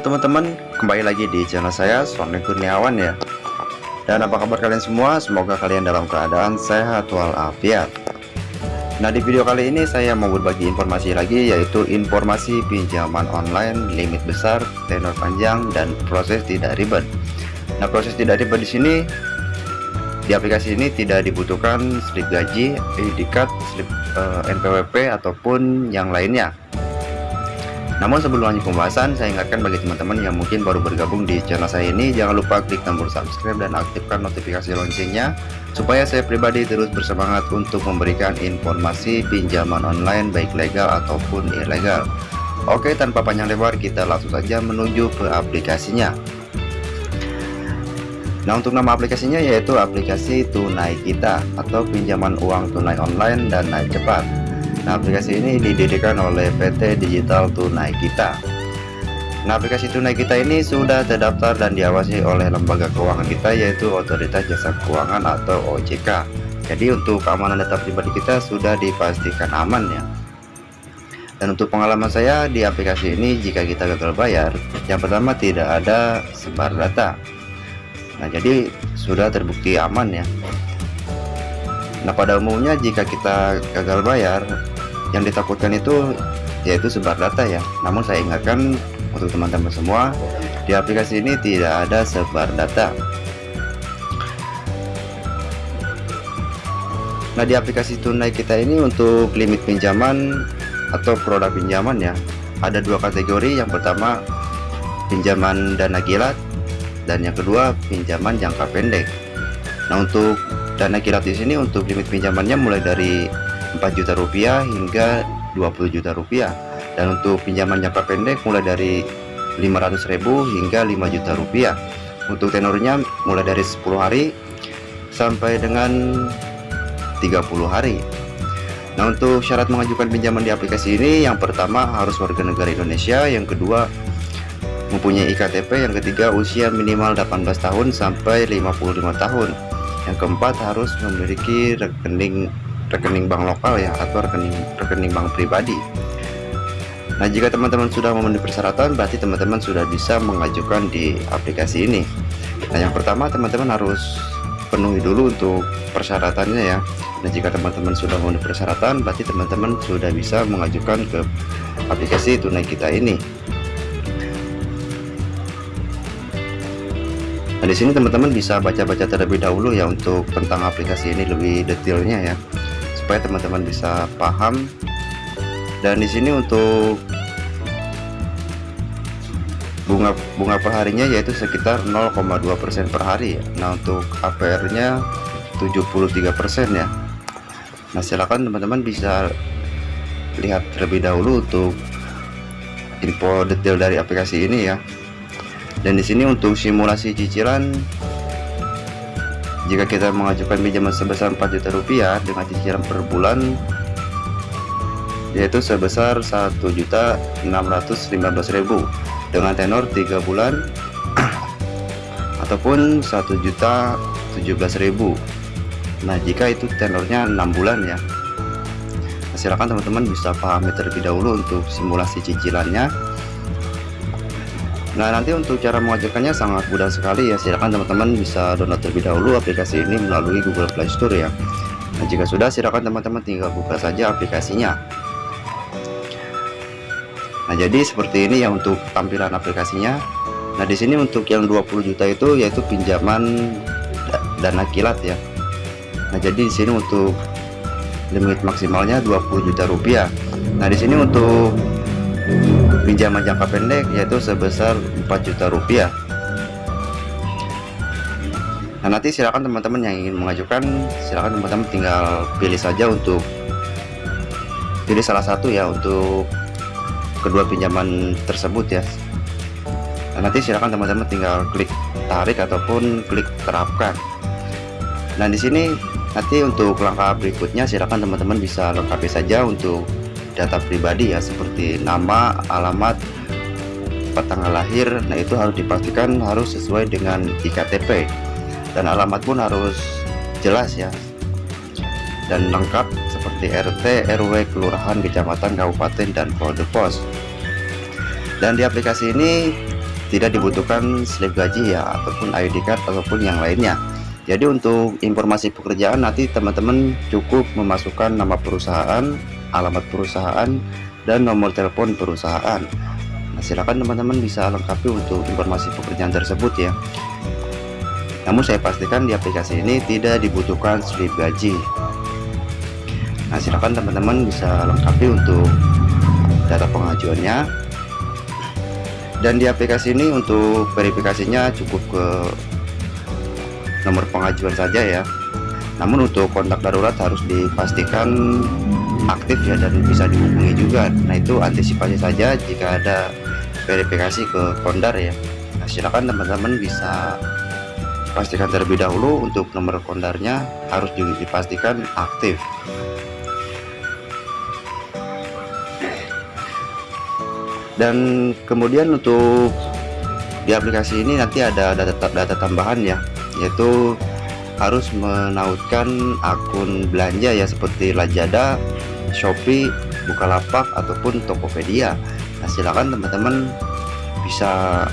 teman-teman, kembali lagi di channel saya Sony Kurniawan ya. Dan apa kabar kalian semua? Semoga kalian dalam keadaan sehat walafiat. Nah di video kali ini saya mau berbagi informasi lagi yaitu informasi pinjaman online limit besar, tenor panjang, dan proses tidak ribet. Nah proses tidak ribet di sini di aplikasi ini tidak dibutuhkan slip gaji, ID card, slip eh, NPWP ataupun yang lainnya namun sebelum lanjut pembahasan, saya ingatkan bagi teman-teman yang mungkin baru bergabung di channel saya ini, jangan lupa klik tombol subscribe dan aktifkan notifikasi loncengnya, supaya saya pribadi terus bersemangat untuk memberikan informasi pinjaman online baik legal ataupun ilegal. Oke, tanpa panjang lebar, kita langsung saja menuju ke aplikasinya. Nah, untuk nama aplikasinya yaitu aplikasi Tunai Kita atau pinjaman uang tunai online dan naik cepat. Nah, aplikasi ini didirikan oleh PT Digital Tunai Kita. Nah, aplikasi Tunai Kita ini sudah terdaftar dan diawasi oleh lembaga keuangan kita yaitu Otoritas Jasa Keuangan atau OJK. Jadi untuk keamanan data pribadi kita sudah dipastikan aman ya. Dan untuk pengalaman saya di aplikasi ini jika kita gagal bayar, yang pertama tidak ada sebar data. Nah, jadi sudah terbukti aman ya. Nah, pada umumnya jika kita gagal bayar, yang ditakutkan itu yaitu sebar data ya. Namun saya ingatkan untuk teman-teman semua di aplikasi ini tidak ada sebar data. Nah di aplikasi tunai kita ini untuk limit pinjaman atau produk pinjaman ya ada dua kategori. Yang pertama pinjaman dana kilat. Dan yang kedua pinjaman jangka pendek. Nah untuk dana kilat di sini untuk limit pinjamannya mulai dari 4 juta rupiah hingga 20 juta rupiah. Dan untuk pinjaman jangka pendek mulai dari 500.000 hingga 5 juta rupiah. Untuk tenornya mulai dari 10 hari sampai dengan 30 hari. Nah untuk syarat mengajukan pinjaman di aplikasi ini yang pertama harus warga negara Indonesia yang kedua mempunyai IKTP yang ketiga usia minimal 18 tahun sampai 55 tahun. Yang keempat harus memiliki rekening rekening bank lokal ya atau rekening rekening bank pribadi. Nah jika teman-teman sudah memenuhi persyaratan berarti teman-teman sudah bisa mengajukan di aplikasi ini. Nah yang pertama teman-teman harus penuhi dulu untuk persyaratannya ya. Nah jika teman-teman sudah memenuhi persyaratan berarti teman-teman sudah bisa mengajukan ke aplikasi tunai kita ini. Nah di sini teman-teman bisa baca-baca terlebih dahulu ya untuk tentang aplikasi ini lebih detailnya ya supaya teman-teman bisa paham. Dan di sini untuk bunga bunga perharinya yaitu sekitar 0,2% per hari ya. Nah untuk APR nya 73% ya. Nah silakan teman-teman bisa lihat terlebih dahulu untuk info detail dari aplikasi ini ya. Dan di sini untuk simulasi cicilan jika kita mengajukan pinjaman sebesar 4 juta rupiah dengan cicilan per bulan yaitu sebesar 1.615.000 dengan tenor 3 bulan ataupun 1.017.000 nah jika itu tenornya 6 bulan ya. Nah, silakan teman-teman bisa pahami terlebih dahulu untuk simulasi cicilannya Nah nanti untuk cara mengajukannya sangat mudah sekali ya. Silahkan teman-teman bisa download terlebih dahulu aplikasi ini melalui Google Play Store ya. Nah jika sudah silahkan teman-teman tinggal buka saja aplikasinya. Nah jadi seperti ini ya untuk tampilan aplikasinya. Nah di sini untuk yang 20 juta itu yaitu pinjaman dana kilat ya. Nah jadi di sini untuk limit maksimalnya 20 juta rupiah. Nah di sini untuk pinjaman jangka pendek yaitu sebesar 4 juta rupiah. Nah nanti silakan teman-teman yang ingin mengajukan silakan teman-teman tinggal pilih saja untuk pilih salah satu ya untuk kedua pinjaman tersebut ya. Nah, nanti silakan teman-teman tinggal klik tarik ataupun klik terapkan. Nah di sini nanti untuk langkah berikutnya silakan teman-teman bisa lengkapi saja untuk data pribadi ya seperti nama alamat tanggal lahir nah itu harus dipastikan harus sesuai dengan iktp dan alamat pun harus jelas ya. Dan lengkap seperti RT RW kelurahan kecamatan kabupaten dan kode pos. Dan di aplikasi ini tidak dibutuhkan slip gaji ya ataupun ID card ataupun yang lainnya. Jadi untuk informasi pekerjaan nanti teman-teman cukup memasukkan nama perusahaan alamat perusahaan dan nomor telepon perusahaan. Nah silakan teman-teman bisa lengkapi untuk informasi pekerjaan tersebut ya. Namun saya pastikan di aplikasi ini tidak dibutuhkan slip gaji. Nah silakan teman-teman bisa lengkapi untuk data pengajuannya. Dan di aplikasi ini untuk verifikasinya cukup ke nomor pengajuan saja ya. Namun untuk kontak darurat harus dipastikan aktif ya dan bisa dihubungi juga. Nah itu antisipasi saja jika ada verifikasi ke kondar ya. Nah, silakan teman-teman bisa pastikan terlebih dahulu untuk nomor kondarnya harus dipastikan aktif. Dan kemudian untuk di aplikasi ini nanti ada data, data tambahan ya yaitu harus menautkan akun belanja ya seperti Lazada, Shopee, Bukalapak ataupun Tokopedia. Nah, silakan teman-teman bisa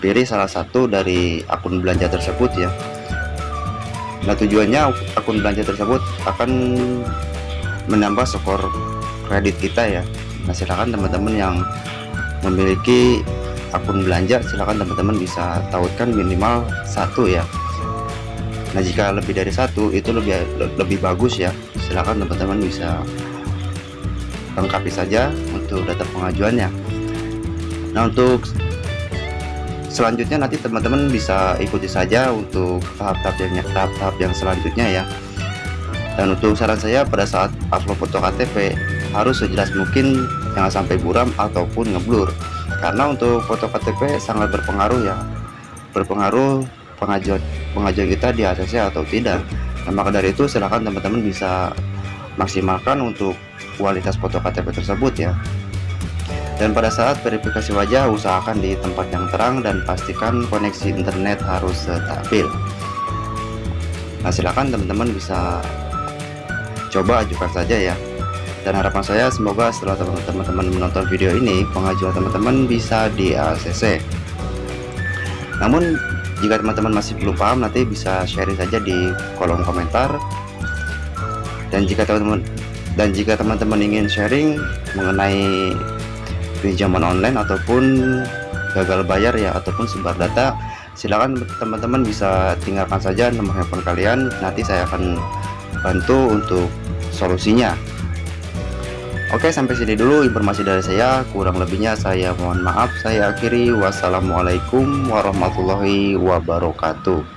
pilih salah satu dari akun belanja tersebut ya. Nah, tujuannya akun belanja tersebut akan menambah skor kredit kita ya. Nah, silakan teman-teman yang memiliki akun belanja silahkan teman-teman bisa tautkan minimal satu ya Nah jika lebih dari satu itu lebih lebih bagus ya silahkan teman-teman bisa lengkapi saja untuk data pengajuannya. Nah untuk selanjutnya nanti teman-teman bisa ikuti saja untuk tahap-tahap yang tahap-tahap yang selanjutnya ya. Dan untuk saran saya pada saat upload foto KTP harus sejelas mungkin jangan sampai buram ataupun ngeblur. Karena untuk foto KTP sangat berpengaruh ya. Berpengaruh pengajuan pengajuan kita di ACC atau tidak. Nah, maka dari itu silahkan teman-teman bisa maksimalkan untuk kualitas foto KTP tersebut ya. Dan pada saat verifikasi wajah usahakan di tempat yang terang dan pastikan koneksi internet harus stabil. Nah silahkan teman-teman bisa coba ajukan saja ya. Dan harapan saya semoga setelah teman-teman menonton video ini pengajuan teman-teman bisa di ACC namun jika teman-teman masih belum paham nanti bisa sharing saja di kolom komentar dan jika teman-teman dan jika teman-teman ingin sharing mengenai pinjaman online ataupun gagal bayar ya ataupun sebar data silakan teman-teman bisa tinggalkan saja nomor handphone kalian. Nanti saya akan bantu untuk solusinya. Oke sampai sini dulu informasi dari saya. Kurang lebihnya saya mohon maaf. Saya akhiri. Wassalamualaikum warahmatullahi wabarakatuh